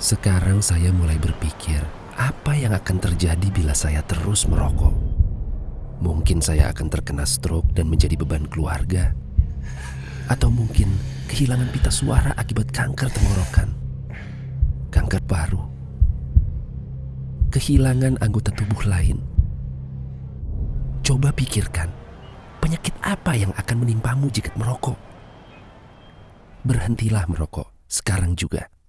Sekarang saya mulai berpikir, apa yang akan terjadi bila saya terus merokok? Mungkin saya akan terkena stroke dan menjadi beban keluarga. Atau mungkin kehilangan pita suara akibat kanker tenggorokan. Kanker paru. Kehilangan anggota tubuh lain. Coba pikirkan, penyakit apa yang akan menimpamu jika merokok? Berhentilah merokok sekarang juga.